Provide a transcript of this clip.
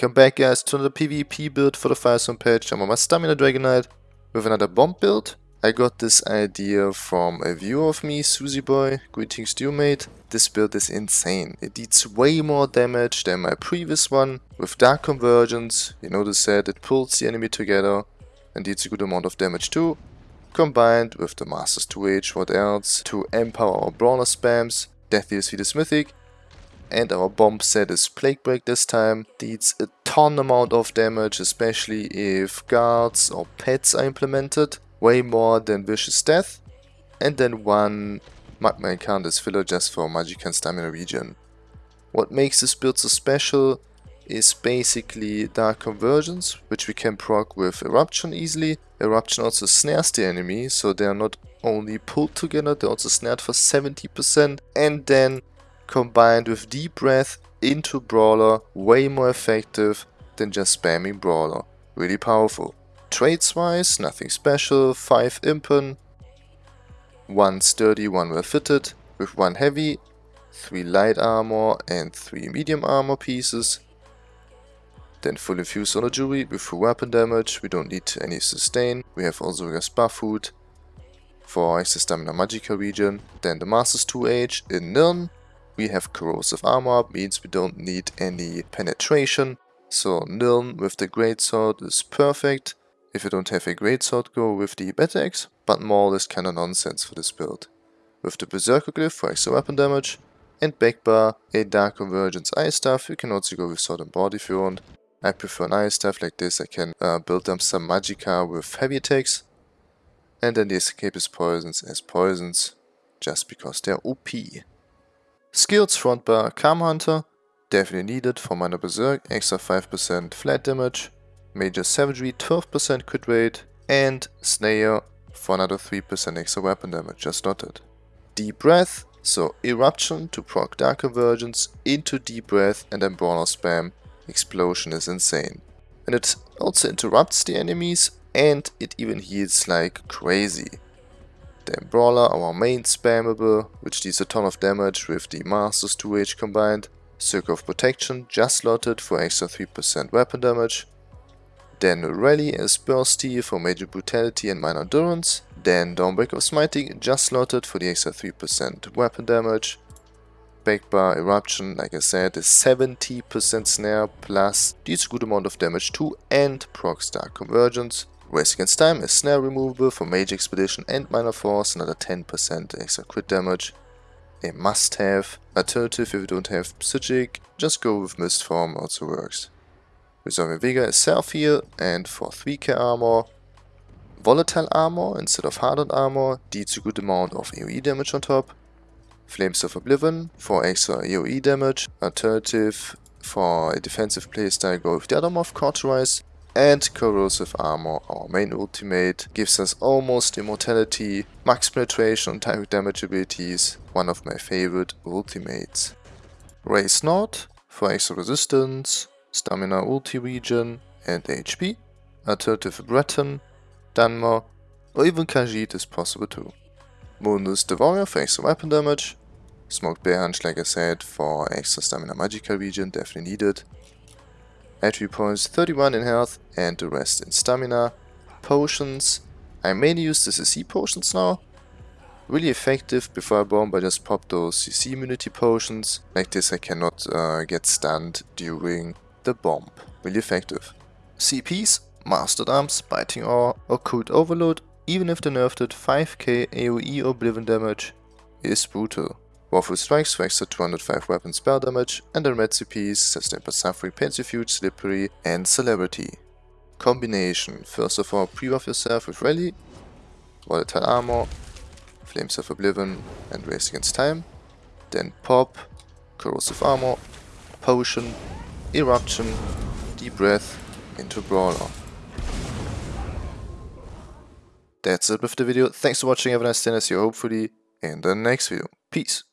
Welcome back guys to another PvP build for the Firestone patch. I'm on my Stamina Dragon Knight with another bomb build. I got this idea from a viewer of me, Susie Boy. Greetings to you mate. This build is insane. It deals way more damage than my previous one. With Dark Convergence, you notice that it pulls the enemy together and deals a good amount of damage too. Combined with the Masters 2H, what else? To empower our Brawler spams, Death Deals the Mythic and our bomb set is Plague Break this time. Deals a ton amount of damage, especially if guards or pets are implemented. Way more than Vicious Death. And then one Magma Incarnate filler just for Magic and Stamina regen. What makes this build so special is basically Dark Convergence, which we can proc with Eruption easily. Eruption also snares the enemy, so they are not only pulled together, they're also snared for 70%. And then combined with Deep Breath into Brawler way more effective than just spamming Brawler. Really powerful. Traits wise, nothing special, 5 Impen, 1 sturdy, 1 well fitted, with 1 heavy, 3 light armor and 3 medium armor pieces. Then full infused on a jewelry with full weapon damage, we don't need any sustain, we have also buff food for extra stamina magical region. Then the Masters 2H in Nirn, we have corrosive armor, means we don't need any penetration. So Nirn with the greatsword is perfect. If you don't have a greatsword, go with the Battle Axe, but more or less kinda nonsense for this build. With the Berserker Glyph for extra weapon damage, and Backbar, a Dark Convergence Ice Staff, you can also go with Sword and Board if you want. I prefer an Ice Staff like this, I can uh, build up some Magicka with heavy attacks. And then the Escapist's Poisons as poisons, just because they're OP. Skills front bar Camo Hunter, definitely needed for Minor Berserk, extra 5% flat damage, Major Savagery 12% crit rate, and Snare for another 3% extra weapon damage, just noted. Deep Breath, so Eruption to proc Dark Convergence into Deep Breath and then Brawler Spam. Explosion is insane. And it also interrupts the enemies and it even heals like crazy. Then Brawler, our main spammable, which deals a ton of damage with the Masters 2H combined. Circle of Protection, just slotted for extra 3% weapon damage. Then Rally as Bursty for major brutality and minor endurance. Then Dawnbreaker of Smiting, just slotted for the extra 3% weapon damage. Backbar Eruption, like I said, is 70% snare plus deals a good amount of damage too and procs Dark Convergence. Race Against Time is snare removable for Major Expedition and Minor Force, another 10% extra crit damage. A must-have. Alternative if you don't have Psijic, just go with Mist Form, also works. Resolving Vigor is self-heal and for 3k armor. Volatile armor instead of hardened armor deals a good amount of AoE damage on top. Flames of Oblivion for extra AoE damage. Alternative for a defensive playstyle go with the other morph Cauterize and Corrosive Armor, our main ultimate, gives us almost immortality, max penetration and direct damage abilities, one of my favorite ultimates. Raise Not for extra resistance, stamina ulti regen and HP, alternative Breton, Dunmer, or even Khajiit is possible too. Mundus the Warrior for extra weapon damage, Smoked Bear Haunch like I said for extra stamina magical regen, definitely needed, Attribute points 31 in health and the rest in stamina. Potions. I mainly use the CC potions now. Really effective before I bomb I just pop those CC immunity potions. Like this I cannot uh, get stunned during the bomb. Really effective. CPs, Master-at-Arms, Biting Aura, Occult Overload, even if they nerfed it 5k AoE Oblivion damage, is brutal. Wrathful Strikes for extra 205 weapon spell damage, red CPs, by Suffering, Pain's Refuge, Slippery, and Celerity. Combination. First of all, pre-buff yourself with Rally, Volatile Armor, Flames of Oblivion, and Race Against Time. Then Pop, Corrosive Armor, Potion, Eruption, Deep Breath, into Brawler. That's it with the video. Thanks for watching, have a nice day and see you hopefully in the next video. Peace.